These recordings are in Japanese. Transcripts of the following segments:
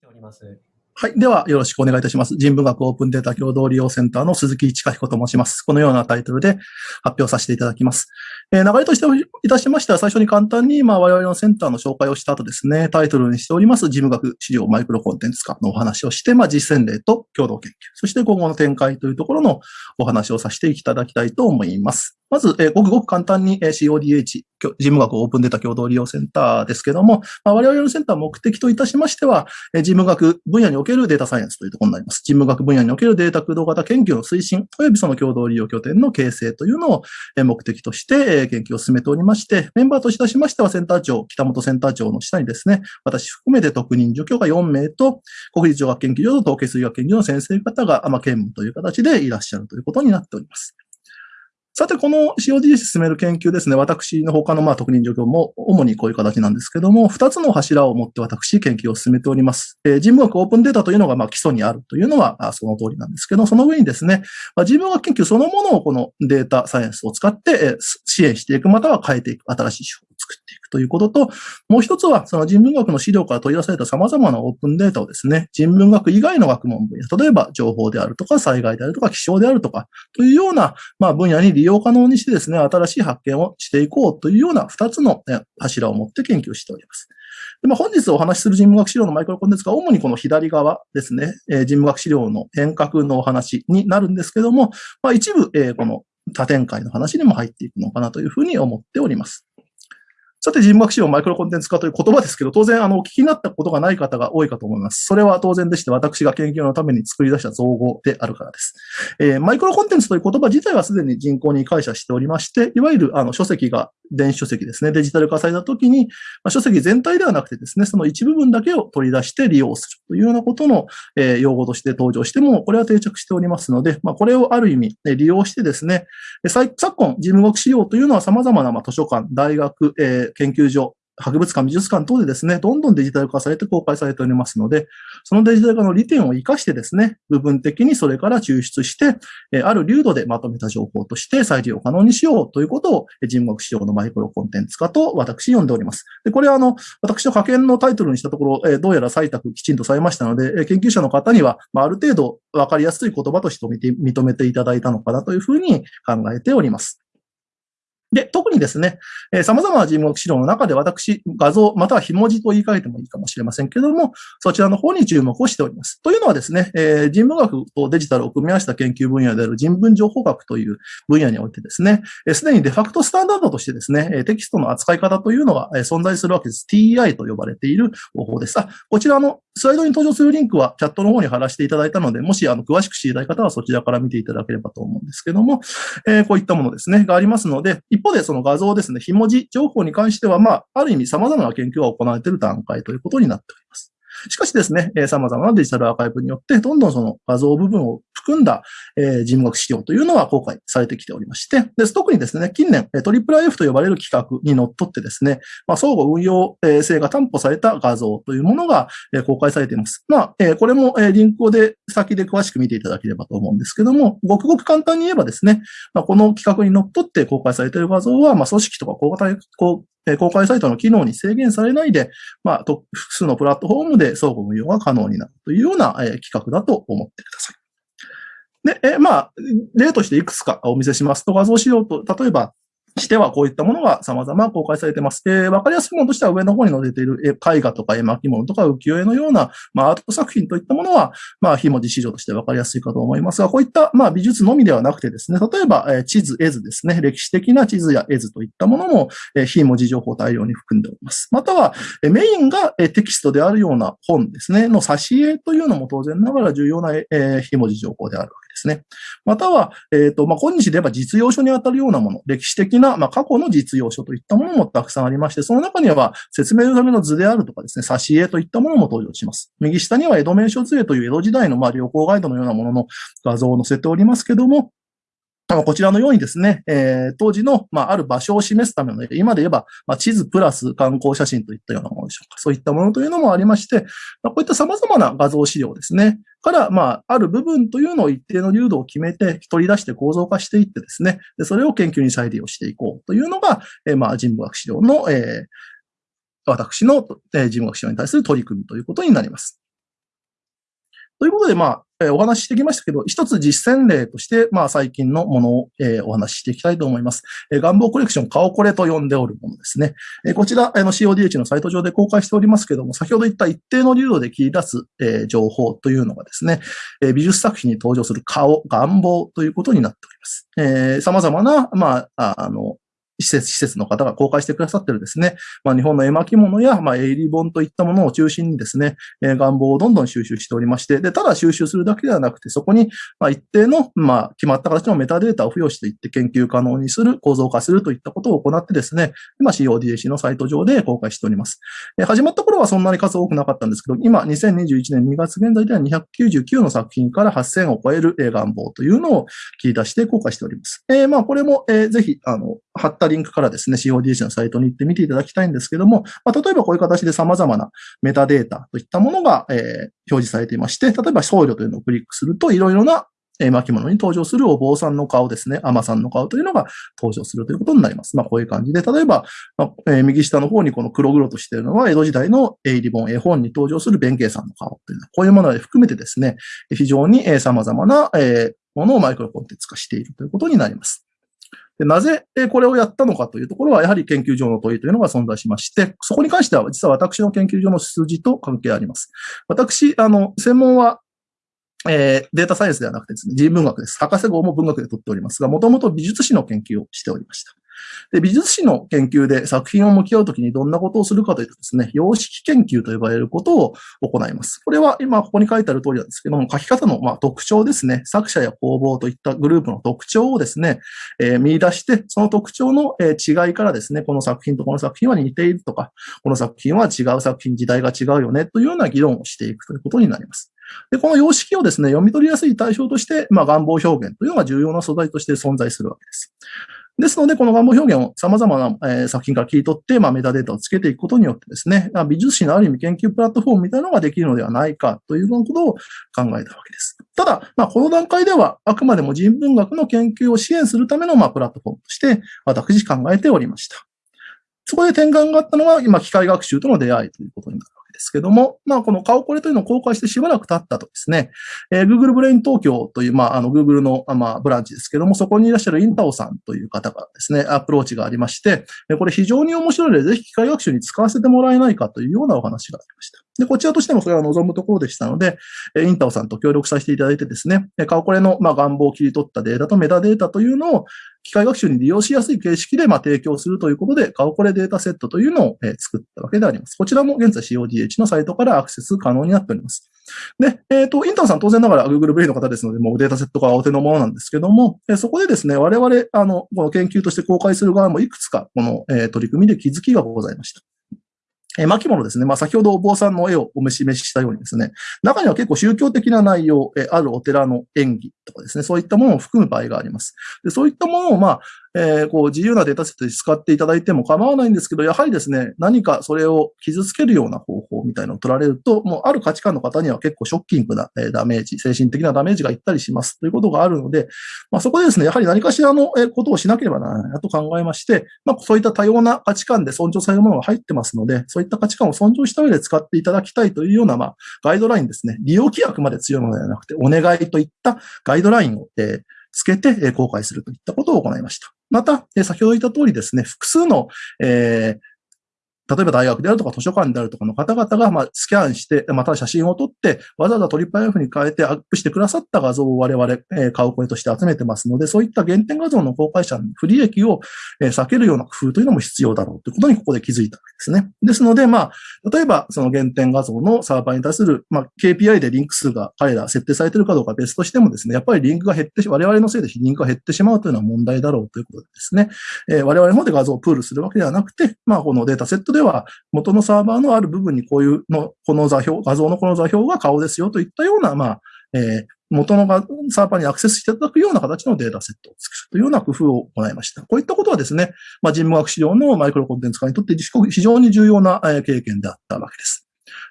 ております。はい。では、よろしくお願いいたします。人文学オープンデータ共同利用センターの鈴木千彦と申します。このようなタイトルで発表させていただきます。えー流れとしていたしましては、最初に簡単に、まあ、我々のセンターの紹介をした後ですね、タイトルにしております、事務学資料マイクロコンテンツ化のお話をして、まあ、実践例と共同研究、そして今後の展開というところのお話をさせていただきたいと思います。まず、えーごくごく簡単に、CODH、事務学オープンデータ共同利用センターですけども、まあ、我々のセンター目的といたしましては、事務学分野におけるデータサイエンスというところになります。事務学分野におけるデータ駆動型研究の推進、およびその共同利用拠点の形成というのを目的として研究を進めておりまして、メンバーといたしましてはセンター長、北本センター長の下にですね、私含めて特任助教が4名と、国立女学研究所と統計数学研究所の先生方が、まあ、兼務という形でいらっしゃるということになっております。さて、この COD 進める研究ですね、私の他のまあ特任助教も主にこういう形なんですけども、二つの柱を持って私研究を進めております。えー人文学オープンデータというのがまあ基礎にあるというのはその通りなんですけど、その上にですね、まあ、人文学研究そのものをこのデータサイエンスを使って支援していく、または変えていく、新しい手法を作っていくということと、もう一つはその人文学の資料から取り出された様々なオープンデータをですね、人文学以外の学問分野、例えば情報であるとか災害であるとか気象であるとか、というような、まあ、分野に利用可能にしてですね、新しい発見をしていこうというような二つのえ柱を持って研究しております。でまあ、本日お話しする人文学資料のマイクロコンテンツが主にこの左側ですね、えー人文学資料の変革のお話になるんですけども、まあ、一部、えーこの多展開の話にも入っていくのかなというふうに思っております。さて、人脈資本マイクロコンテンツ化という言葉ですけど、当然、あの、お聞きになったことがない方が多いかと思います。それは当然でして、私が研究のために作り出した造語であるからです。えーマイクロコンテンツという言葉自体はすでに人口に感謝しておりまして、いわゆるあの書籍が電子書籍ですね、デジタル化された時に、まあ、書籍全体ではなくてですね、その一部分だけを取り出して利用するというようなことの、えー用語として登場しても、これは定着しておりますので、まあ、これをある意味、ね利用してですね、昨今、事務学資料というのは様々なまあ図書館、大学、えー研究所、博物館、美術館等でですね、どんどんデジタル化されて公開されておりますので、そのデジタル化の利点を活かしてですね、部分的にそれから抽出して、えある流度でまとめた情報として再利用可能にしようということを、人文学資料のマイクロコンテンツ化と私呼んでおります。で、これはあの、私の科研のタイトルにしたところ、えどうやら採択きちんとされましたので、え研究者の方には、まあ、る程度わかりやすい言葉として認めていただいたのかなというふうに考えております。で、特にですね、えー様々な人文学資料の中で私、画像、または非文字と言い換えてもいいかもしれませんけれども、そちらの方に注目をしております。というのはですね、えー人文学とデジタルを組み合わせた研究分野である人文情報学という分野においてですね、えすでにデファクトスタンダードとしてですね、えテキストの扱い方というのが存在するわけです。TEI と呼ばれている方法です。あ、こちらのスライドに登場するリンクはチャットの方に貼らせていただいたので、もしあの詳しく知りたい方はそちらから見ていただければと思うんですけども、えーこういったものですね、がありますので、一方でその画像ですね、非文字情報に関しては、まあ、ある意味様々な研究が行われている段階ということになっております。しかしですね、えー様々なデジタルアーカイブによって、どんどんその画像部分を含んだ、えー人学資料というのは公開されてきておりまして、で特にですね、近年、えー IIIF と呼ばれる企画にのっとってですね、まあ、相互運用性が担保された画像というものが、公開されています。まあ、えーこれも、えリンクで先で詳しく見ていただければと思うんですけども、ごくごく簡単に言えばですね、まあ、この企画にのっとって公開されている画像は、まあ、組織とか公開え公開サイトの機能に制限されないで、まあ、複数のプラットフォームで相互運用が可能になるというような、え企画だと思ってください。で、えまあ、例としていくつかお見せしますと、画像資料と、例えば、してはこういったものが様々公開されています。で、わかりやすいものとしては上の方に載せている絵画とか絵巻物とか浮世絵のような、まあ、アート作品といったものは、まあ、非文字資料としてわかりやすいかと思いますが、こういった、まあ、美術のみではなくてですね、例えば、え地図、絵図ですね、歴史的な地図や絵図といったものも、えー非文字情報を大量に含んでおります。または、えメインがえテキストであるような本ですね、の挿絵というのも当然ながら重要な、えー非文字情報であるわけですですね。または、えっ、と、まあ、今日で言えば実用書にあたるようなもの、歴史的な、まあ、過去の実用書といったものもたくさんありまして、その中には説明のための図であるとかですね、挿絵といったものも登場します。右下には江戸名所図絵という江戸時代のまあ旅行ガイドのようなものの画像を載せておりますけども、こちらのようにですね、えー当時の、まあ、ある場所を示すための、今で言えば、まあ、地図プラス観光写真といったようなものでしょうか。そういったものというのもありまして、まあ、こういった様々な画像資料ですね。から、まあ、ある部分というのを一定の流度を決めて取り出して構造化していってですね、でそれを研究に再利用していこうというのが、えーまあ、人文学資料の、えー私の、えー人文学資料に対する取り組みということになります。ということで、まあ、えー、お話ししてきましたけど、一つ実践例として、まあ、最近のものを、えー、お話ししていきたいと思います。えー、願望コレクション、顔これと呼んでおるものですね。えー、こちら、あの、CODH のサイト上で公開しておりますけども、先ほど言った一定の流度で切り出す、えー、情報というのがですね、えー、美術作品に登場する顔、願望ということになっております。えー、様々な、まあ、あの、施設、施設の方が公開してくださってるですね、まあ、日本の絵巻物や、まあ、営利本といったものを中心にですね、えー、願望をどんどん収集しておりまして、で、ただ収集するだけではなくて、そこに、まあ、一定の、まあ、決まった形のメタデータを付与していって研究可能にする、構造化するといったことを行ってですね、今 CODAC のサイト上で公開しております。えー、始まった頃はそんなに数多くなかったんですけど、今、2021年2月現在では299の作品から8000を超える願望というのを切り出して公開しております。えー、まあ、これも、えー、ぜひ、あの、貼ったリンクからですね、CODC のサイトに行って見ていただきたいんですけども、まあ、例えばこういう形で様々なメタデータといったものが、えー、表示されていまして、例えば僧侶というのをクリックすると、いろいろなえ巻物に登場するお坊さんの顔ですね、甘さんの顔というのが登場するということになります。まあ、こういう感じで、例えば、まあ、えー、右下の方にこの黒々としているのは、江戸時代の絵リボン、絵本に登場する弁慶さんの顔というのは、こういうものを含めてですね、非常にえ様々な、えー、ものをマイクロコンテンツ化しているということになります。でなぜこれをやったのかというところは、やはり研究上の問いというのが存在しまして、そこに関しては実は私の研究所の数字と関係あります。私、あの、専門はえー、データサイエンスではなくてですね、人文学です。博士号も文学で取っておりますが、もともと美術史の研究をしておりました。で、美術史の研究で作品を向き合うときにどんなことをするかというとですね、様式研究と呼ばれることを行います。これは今ここに書いてある通りなんですけども、書き方のま特徴ですね、作者や工房といったグループの特徴をですね、えー、見出して、その特徴の、違いからですね、この作品とこの作品は似ているとか、この作品は違う作品、時代が違うよねというような議論をしていくということになります。で、この様式をですね、読み取りやすい対象として、まあ、願望表現というのが重要な素材として存在するわけです。ですので、この願望表現を様々な、え、作品から切り取って、まあ、メタデータをつけていくことによってですね、美術史のある意味研究プラットフォームみたいなのができるのではないかというようなことを考えたわけです。ただ、まあ、この段階では、あくまでも人文学の研究を支援するための、まあ、プラットフォームとして、私考えておりました。そこで転換があったのは、今、機械学習との出会いということになるですけども、まあ、この顔コレというのを公開してしばらく経ったとですね、えー、Google ブレイン東京という、まあ、あの、Google の、まあ、ブランチですけども、そこにいらっしゃるインタオさんという方がですね、アプローチがありまして、これ非常に面白いので、ぜひ機械学習に使わせてもらえないかというようなお話がありました。で、こちらとしてもそれは望むところでしたので、インタオさんと協力させていただいてですね、顔コレの、ま、顔貌を切り取ったデータとメタデータというのを、機械学習に利用しやすい形式で、ま、提供するということで、顔これデータセットというのを、え、作ったわけであります。こちらも現在 CODH のサイトからアクセス可能になっております。で、えっ、ー、と、インターさん当然ながら Google ブレイの方ですので、もうデータセットがお手のものなんですけども、え、そこでですね、我々、あの、この研究として公開する側もいくつか、この、え、取り組みで気づきがございました。え巻物ですね。まあ、先ほどお坊さんの絵をお召し召ししたようにですね、中には結構宗教的な内容、えあるお寺の演技とかですね、そういったものを含む場合があります。でそういったものを、まあ、えー、こう自由なデータセットで使っていただいても構わないんですけど、やはりですね、何かそれを傷つけるような方法みたいなのを取られると、もうある価値観の方には結構ショッキングなダメージ、精神的なダメージがいったりしますということがあるので、まあ、そこでですね、やはり何かしらのことをしなければならないなと考えまして、まあ、そういった多様な価値観で尊重されるものが入ってますので、そういった価値観を尊重した上で使っていただきたいというような、まあ、ガイドラインですね。利用規約まで強いものではなくて、お願いといったガイドラインを、えーつけて公開するといったことを行いました。また、先ほど言った通りですね、複数の、えー、例えば大学であるとか図書館であるとかの方々が、まあ、スキャンして、また写真を撮って、わざわざトリップ IF に変えてアップしてくださった画像を我々、えー、買う声として集めてますので、そういった原点画像の公開者の不利益を、えー、避けるような工夫というのも必要だろうということにここで気づいたわけですね。ですので、まあ、例えばその原点画像のサーバーに対する、まあ、KPI でリンク数が彼ら設定されているかどうか別としてもですね、やっぱりリンクが減って、我々のせいでリンクが減ってしまうというのは問題だろうということでですね、えー、我々の方で画像をプールするわけではなくて、まあ、このデータセットででは元のサーバーのある部分にこういうの、この座標、画像のこの座標が顔ですよといったような、まあ、えー、元のサーバーにアクセスしていただくような形のデータセットを作るというような工夫を行いました。こういったことはですね、まあ、人文学資料のマイクロコンテンツ化にとって非常に重要な経験であったわけです。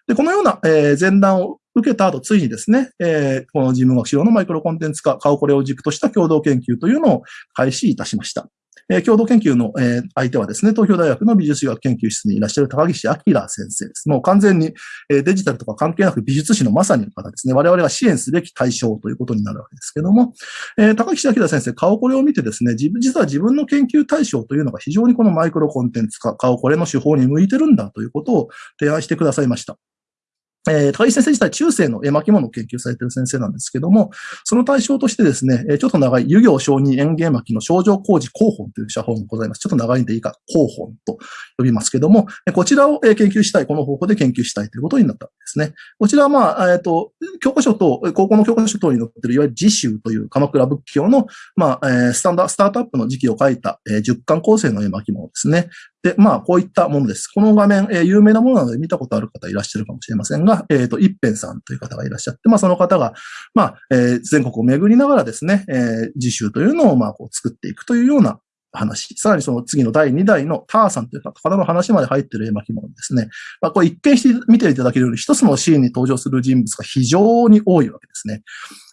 で、このような、え前段を受けた後、ついにですね、えこの人文学資料のマイクロコンテンツ化、顔これを軸とした共同研究というのを開始いたしました。え共同研究の、え相手はですね、東京大学の美術学研究室にいらっしゃる高岸明先生です。もう完全に、えデジタルとか関係なく美術史のまさにの方ですね。我々が支援すべき対象ということになるわけですけども、え高岸明先生、顔これを見てですね、実は自分の研究対象というのが非常にこのマイクロコンテンツか、顔これの手法に向いてるんだということを提案してくださいました。えー、高木先生自体中世の絵巻物を研究されている先生なんですけども、その対象としてですね、ちょっと長い、湯行承認園芸巻の症状工事広本という写本がございます。ちょっと長いんでいいか、広本と呼びますけども、こちらを研究したい、この方向で研究したいということになったわけですね。こちらはまあ、えっ、ー、と、教科書と、高校の教科書等に載っている、いわゆる自習という鎌倉仏教の、まあ、えー、スタンダー、スタートアップの時期を書いた、え、10巻構成の絵巻物ですね。で、まあ、こういったものです。この画面、えー、有名なものなので見たことある方いらっしゃるかもしれませんが、えっ、ー、と、一辺さんという方がいらっしゃって、まあ、その方が、まあ、えー、全国を巡りながらですね、えー、自習というのを、まあ、こう作っていくというような話。さらにその次の第2代のターさんという方の話まで入っている絵巻物ですね。まあ、これ一見して見ていただけるように、一つのシーンに登場する人物が非常に多いわけですね。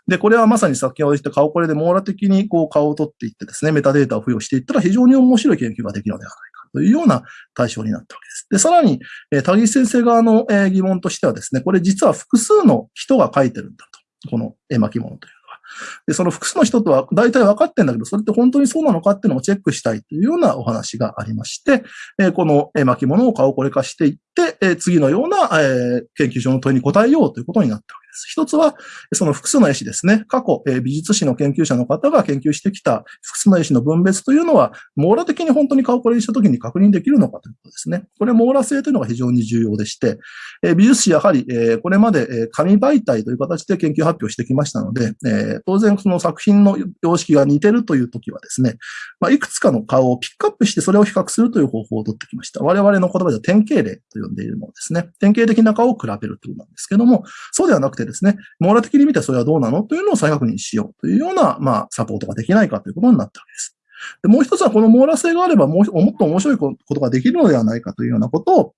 で、これはまさに先ほど言った顔これで網羅的にこう顔を取っていってですね、メタデータを付与していったら非常に面白い研究ができるのではないか。というような対象になったわけです。で、さらに、えー、田木先生側の、えー、疑問としてはですね、これ実は複数の人が書いてるんだと。この絵巻物というのは。で、その複数の人とは大体分かってんだけど、それって本当にそうなのかっていうのをチェックしたいというようなお話がありまして、えー、この絵巻物を顔これ化していって、えー、次のような、えー、研究所の問いに答えようということになったわけです。。一つは、その複数の絵師ですね。過去、え美術史の研究者の方が研究してきた複数の絵師の分別というのは、網羅的に本当に顔これにしたときに確認できるのかということですね。これ網羅性というのが非常に重要でして、え美術史やはり、えこれまで、え紙媒体という形で研究発表してきましたので、え当然その作品の様式が似てるというときはですね、まあ、いくつかの顔をピックアップしてそれを比較するという方法を取ってきました。我々の言葉では典型例と呼んでいるものですね。典型的な顔を比べるということなんですけども、そうではなくてですね、網羅的に見てそれはどうなの？というのを再確認しようというような、まあ、サポートができないかということになったわけです。でもう一つはこの網羅性があればもうもっと面白いことができるのではないかというようなことを、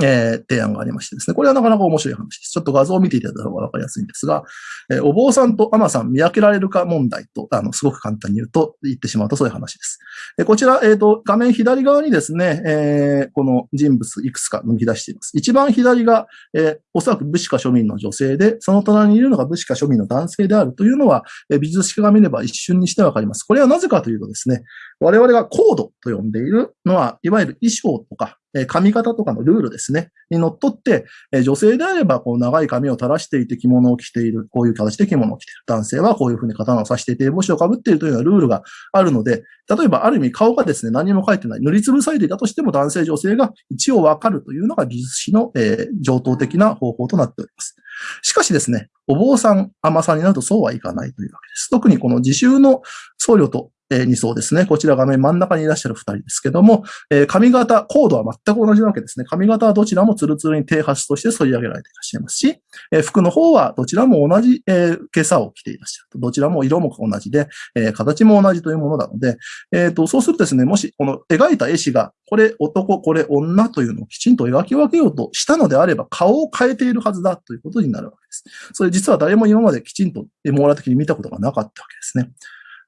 えー、提案がありましてですね。これはなかなか面白い話です。ちょっと画像を見ていただいた方がわかりやすいんですが、えー、お坊さんとアマさん見分けられるか問題と、あの、すごく簡単に言うと、言ってしまうとそういう話です。えー、こちら、えっ、と、画面左側にですね、えこの人物いくつか抜き出しています。一番左が、えおそらく武士か庶民の女性で、その隣にいるのが武士か庶民の男性であるというのは、え美術史家が見れば一瞬にしてわかります。これはなぜかというとですね、我々がコードと呼んでいるのは、いわゆる衣装とか、え髪型とかのルールですね、にのっとって、え女性であれば、こう、長い髪を垂らしていて着物を着ている、こういう形で着物を着ている。男性はこういうふうに刀を刺していて、帽子をかぶっているというようなルールがあるので、例えば、ある意味顔がですね、何も書いてない、塗りつぶされていたとしても、男性、女性が一応わかるというのが技術史の、えー、上等的な方法となっております。しかしですね、お坊さん、甘さんになるとそうはいかないというわけです。特にこの自習の僧侶と2層ですね。こちら画面真ん中にいらっしゃる2人ですけども、え髪型、コードは全く同じなわけですね。髪型はどちらもツルツルに低発として反り上げられていらっしゃいますし、え服の方はどちらも同じ、え今朝を着ていらっしゃると。どちらも色も同じで、え形も同じというものなので、えっ、ー、と、そうするとですね、もしこの描いた絵師が、これ男、これ女というのをきちんと描き分けようとしたのであれば、顔を変えているはずだということになるわけです。それ実は誰も今まできちんと網羅的に見たことがなかったわけですね。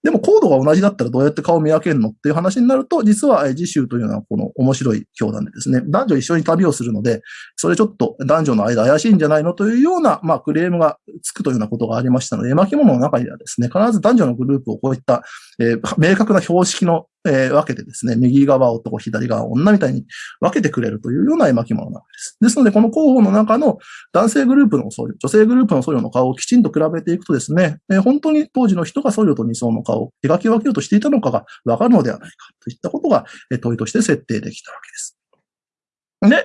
でもコードが同じだったらどうやって顔を見分けるのっていう話になると、実は次週というのはこの面白い教団でですね、男女一緒に旅をするので、それちょっと男女の間怪しいんじゃないのというような、まあクレームがつくというようなことがありましたので、絵巻物の中にはですね、必ず男女のグループをこういった、えー、明確な標識のえー、分けてですね、右側男、左側女みたいに分けてくれるというような絵巻物なわけです。ですので、この広報の中の男性グループの僧侶、女性グループの僧侶の顔をきちんと比べていくとですね、えー、本当に当時の人が僧侶と二層の顔を描き分けようとしていたのかが分かるのではないかといったことが、え、問いとして設定できたわけです。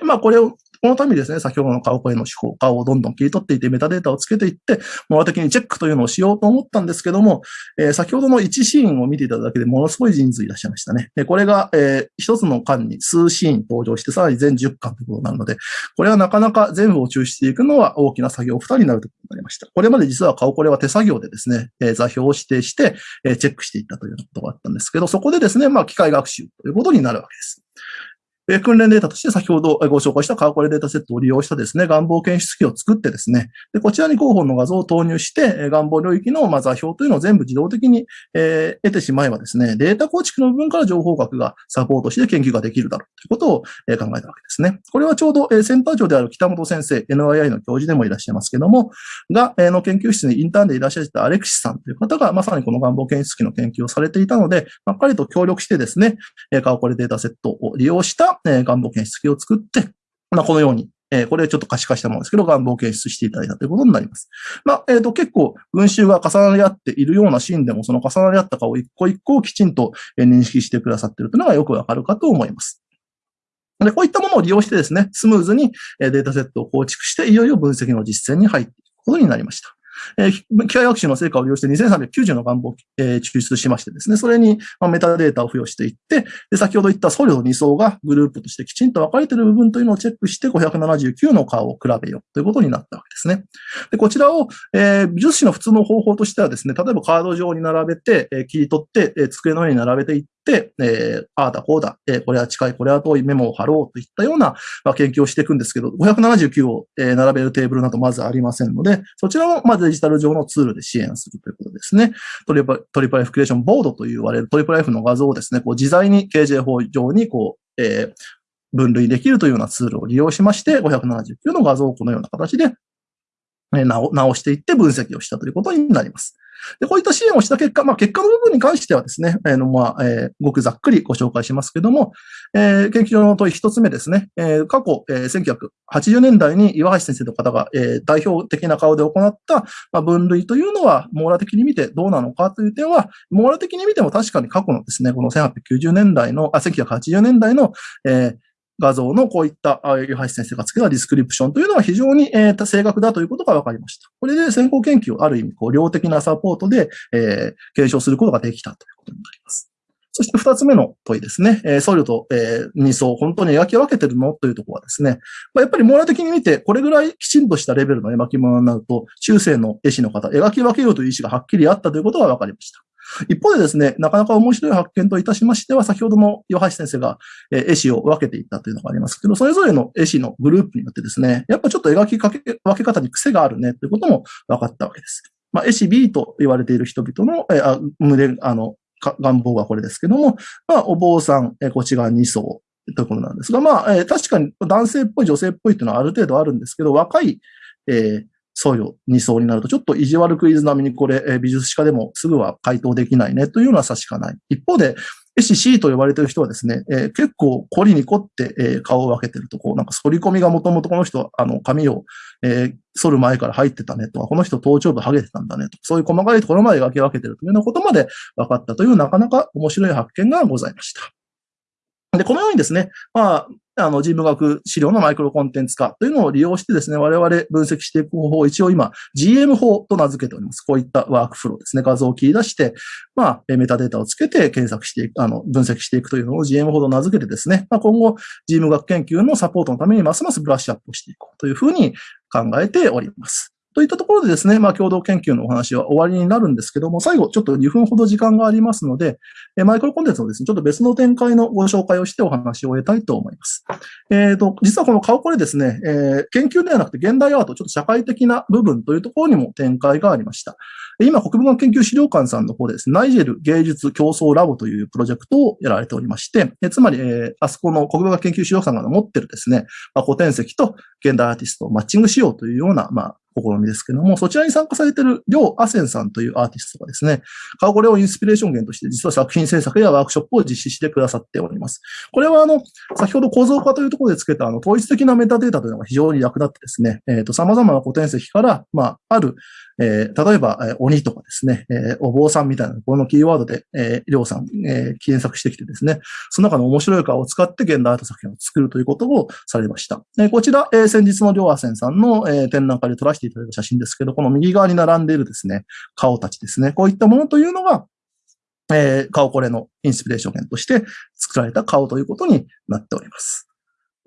で、まあこれをこのためにですね、先ほどの顔声の手法、顔をどんどん切り取っていってメタデータをつけていって、網羅的にチェックというのをしようと思ったんですけども、えー、先ほどの1シーンを見ていただけでものすごい人数いらっしゃいましたね。で、これが、えー、一つの巻に数シーン登場して、さらに全10巻ということになるので、これはなかなか全部を抽出していくのは大きな作業2人になるということになりました。これまで実は顔これは手作業でですね、えー、座標を指定して、えー、チェックしていったというようなことがあったんですけど、そこでですね、まあ機械学習ということになるわけです。え、訓練データとして先ほどご紹介したカーコレデータセットを利用したですね、願望検出機を作ってですね、でこちらに候補の画像を投入して、え、願望領域のま座標というのを全部自動的に、え、得てしまえばですね、データ構築の部分から情報学がサポートして研究ができるだろうということを、え、考えたわけですね。これはちょうど、えー、センター長である北本先生、NII の教授でもいらっしゃいますけども、が、え、の研究室にインターンでいらっしゃったアレクシさんという方が、まさにこの願望検出機の研究をされていたので、まっかりと協力してですね、え、カーコレデータセットを利用した、えー、願望検出機を作って、まあ、このように、えー、これちょっと可視化したものですけど、願望検出していただいたということになります。まあ、えっ、ー、と、結構、群衆が重なり合っているようなシーンでも、その重なり合った顔一個一個をきちんと認識してくださっているというのがよくわかるかと思います。で、こういったものを利用してですね、スムーズにデータセットを構築して、いよいよ分析の実践に入っていくことになりました。えー、機械学習の成果を利用して2390の願望を、えー、抽出しましてですね、それに、まあ、メタデータを付与していって、で、先ほど言ったソリの2層がグループとしてきちんと分かれている部分というのをチェックして579の顔を比べようということになったわけですね。で、こちらを、えー、美術史の普通の方法としてはですね、例えばカード上に並べて、えー、切り取って、えー、机の上に並べていって、えー、ああだこうだ、えー、これは近い、これは遠いメモを貼ろうといったような、まあ、研究をしていくんですけど、579を、えー、並べるテーブルなどまずありませんので、そちらを、まあ、デジタル上のツールで支援するということですね。トリプトリプル F クリエーションボードと言われるトリプル F の画像をですね、こう自在に KJ 法上にこう、えー、分類できるというようなツールを利用しまして、579の画像をこのような形で直していって分析をしたということになります。で、こういった支援をした結果、まあ、結果の部分に関してはですね、えー、のまあ、えー、ごくざっくりご紹介しますけども、えー、研究所の問い一つ目ですね、えー、過去、えー、1980年代に岩橋先生の方が、えー、代表的な顔で行った、まあ、分類というのは、網羅的に見てどうなのかという点は、網羅的に見ても確かに過去のですね、この1890年代の、あ、1980年代の、えー、画像のこういった、湯橋先生がつけたディスクリプションというのは非常に、えー、正確だということが分かりました。これで先行研究をある意味、こう、量的なサポートで、えー、検証することができたということになります。そして二つ目の問いですね。えー、僧侶と、えー、二層、本当に描き分けてるの？というところはですね、まあ、やっぱり網羅的に見て、これぐらいきちんとしたレベルの描き物になると、中世の絵師の方、描き分けようという意思がはっきりあったということが分かりました。一方でですね、なかなか面白い発見といたしましては、先ほどの岩橋先生が絵師を分けていったというのがありますけど、それぞれの絵師のグループによってですね、やっぱちょっと描きかけ分け方に癖があるねということも分かったわけです。まあ、絵師 B と言われている人々の、えあ胸、あの、願望はこれですけども、まあ、お坊さん、えこっち側2層ということなんですが、まあ、え確かに男性っぽい女性っぽいというのはある程度あるんですけど、若い、えー、僧侶2層になると、ちょっと意地悪クイズ並みにこれ、え美術史家でもすぐは回答できないね。というのは差しかない。一方で、絵師 C と呼ばれてる人はですね、えー、結構凝りに凝って、えー、顔を分けてると、こう、なんか反り込みがもともとこの人、あの、髪を、えー、反る前から入ってたね。とか、この人頭頂部剥げてたんだね。とか、そういう細かいところまで描き分けてるというようなことまで分かったという、なかなか面白い発見がございました。で、このようにですね、まあ、あの、人文学資料のマイクロコンテンツ化というのを利用してですね、我々分析していく方法を一応今、GM 法と名付けております。こういったワークフローですね。画像を切り出して、まあ、メタデータをつけて検索していく、あの、分析していくというのを GM 法と名付けてですね、まあ、今後、人文学研究のサポートのためにますますブラッシュアップをしていこうというふうに考えております。といったところでですね、まあ、共同研究のお話は終わりになるんですけども、最後、ちょっと2分ほど時間がありますので、えマイクロコンテンツのですね、ちょっと別の展開のご紹介をしてお話を終えたいと思います。えっ、ー、と、実はこの顔これですね、えー、研究ではなくて現代アート、ちょっと社会的な部分というところにも展開がありました。今、国文学研究資料館さんの方でですね、ナイジェル芸術競争ラボというプロジェクトをやられておりまして、えつまり、えー、あそこの国文学研究資料館が持ってるですね、まあ、古典石と現代アーティストをマッチングしようというような、まあ、試みですけども、そちらに参加されている、りょうあせんさんというアーティストがですね、顔これをインスピレーション源として、実は作品制作やワークショップを実施してくださっております。これは、あの、先ほど構造化というところで付けた、あの、統一的なメタデータというのが非常に役立ってですね、えっ、ー、と、様々な古典石から、まあ、ある、えー、例えば、えー、鬼とかですね、えー、お坊さんみたいな、このキーワードで、えー、りょうさん、えー、検索してきてですね、その中の面白い顔を使って現代アート作品を作るということをされました。えー、こちら、えー、先日のりょうあせんさんの、えー、展覧会で撮らせていただいた写真ですけど、この右側に並んでいるですね、顔たちですね、こういったものというのが、えー、顔これのインスピレーション源として作られた顔ということになっております。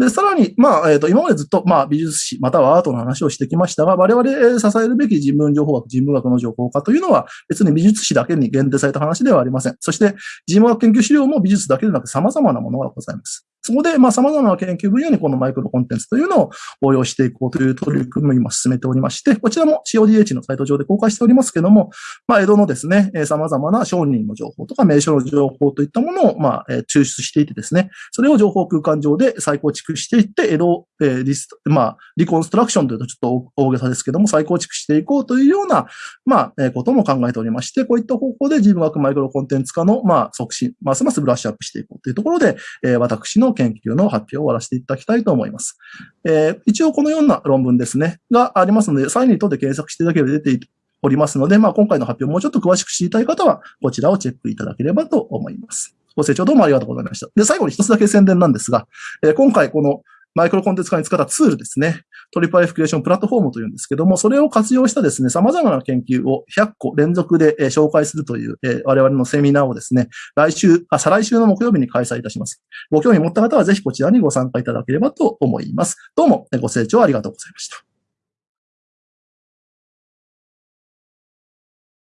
で、さらに、まあ、えっ、ー、と、今までずっと、まあ、美術史、またはアートの話をしてきましたが、我々支えるべき人文情報学、人文学の情報化というのは、別に美術史だけに限定された話ではありません。そして、人文学研究資料も美術だけでなく様々なものがございます。そこで、まあ、様々な研究分野にこのマイクロコンテンツというのを応用していこうという取り組みを今進めておりまして、こちらも CODH のサイト上で公開しておりますけども、まあ、江戸のですね、様々な商人の情報とか名称の情報といったものを、まあ、抽出していてですね、それを情報空間上で再構築していって、江戸、えー、リスまあ、リコンストラクションというとちょっと大げさですけども、再構築していこうというような、まあ、え、ことも考えておりまして、こういった方向で人文学マイクロコンテンツ化の、まあ、促進、ますますブラッシュアップしていこうというところで、えー、私の研究の発表を終わらせていただきたいと思います。えー、一応このような論文ですね、がありますので、サインにとって検索していただければ出ておりますので、まあ、今回の発表もうちょっと詳しく知りたい方は、こちらをチェックいただければと思います。ご清聴どうもありがとうございました。で、最後に一つだけ宣伝なんですが、えー、今回このマイクロコンテンツ化に使ったツールですね。トリプルイフクリエーションプラットフォームというんですけども、それを活用したですね、様々な研究を100個連続で紹介するという、え我々のセミナーをですね、来週、あ、再来週の木曜日に開催いたします。ご興味持った方はぜひこちらにご参加いただければと思います。どうもご清聴ありがとうございました。